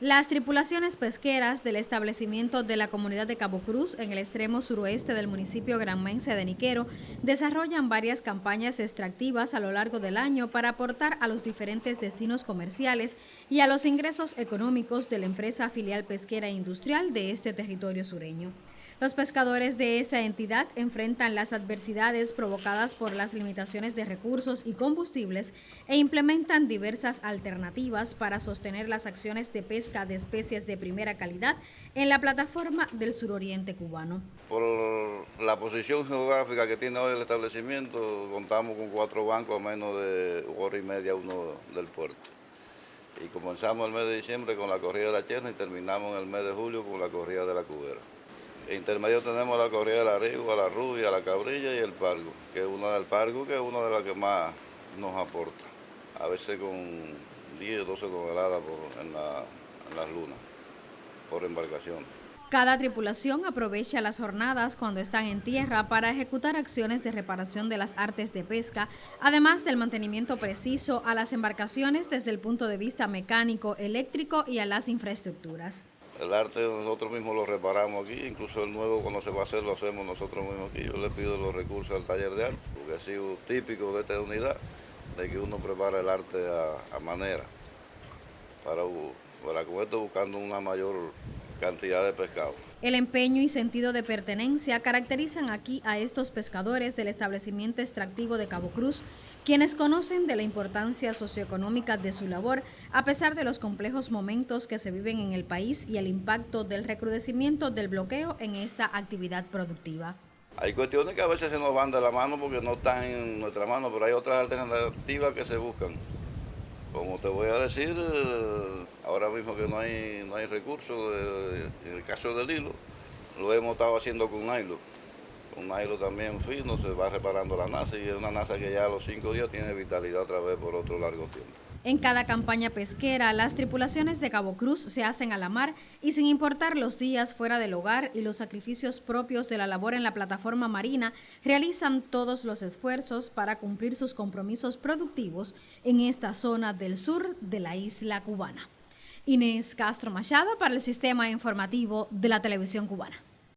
Las tripulaciones pesqueras del establecimiento de la comunidad de Cabo Cruz en el extremo suroeste del municipio granmense de Niquero desarrollan varias campañas extractivas a lo largo del año para aportar a los diferentes destinos comerciales y a los ingresos económicos de la empresa filial pesquera industrial de este territorio sureño. Los pescadores de esta entidad enfrentan las adversidades provocadas por las limitaciones de recursos y combustibles e implementan diversas alternativas para sostener las acciones de pesca de especies de primera calidad en la plataforma del suroriente cubano. Por la posición geográfica que tiene hoy el establecimiento, contamos con cuatro bancos a menos de hora y media uno del puerto. Y comenzamos el mes de diciembre con la corrida de la Cherna y terminamos en el mes de julio con la corrida de. Intermedio tenemos la corrida de la Rigo, la Rubia, la Cabrilla y el Pargo, que es una del Pargo, que es una de las que más nos aporta. A veces con 10 o 12 toneladas en, las lunas, por embarcación. Cada tripulación aprovecha las jornadas cuando están en tierra para ejecutar acciones de reparación de las artes de pesca, además del mantenimiento preciso a las embarcaciones desde el punto de vista mecánico, eléctrico y a las infraestructuras. El arte nosotros mismos lo reparamos aquí, incluso el nuevo cuando se va a hacer lo hacemos nosotros mismos aquí. Yo le pido los recursos al taller de arte, porque ha sido típico de esta unidad, de que uno prepara el arte a, manera, para, para con esto buscando una mayor cantidad de pescado. El empeño y sentido de pertenencia caracterizan aquí a estos pescadores del establecimiento extractivo de Cabo Cruz, quienes conocen de la importancia socioeconómica de su labor, a pesar de los complejos momentos que se viven en el país y el impacto del recrudecimiento del bloqueo en esta actividad productiva. Hay cuestiones que a veces se nos van de la mano porque no están en nuestra mano, pero hay otras alternativas que se buscan. Como te voy a decir, ahora mismo que no hay, no hay recursos, en el caso del hilo, lo hemos estado haciendo con hilo. Con hilo también fino, se va reparando la NASA y es una NASA que ya a los cinco días tiene vitalidad otra vez por otro largo tiempo. En cada campaña pesquera, las tripulaciones de Cabo Cruz se hacen a la mar y sin importar los días fuera del hogar y los sacrificios propios de la labor en la plataforma marina, realizan todos los esfuerzos para cumplir sus compromisos productivos en esta zona del sur de la isla cubana. Inés Castro Machado para el Sistema Informativo de la Televisión Cubana.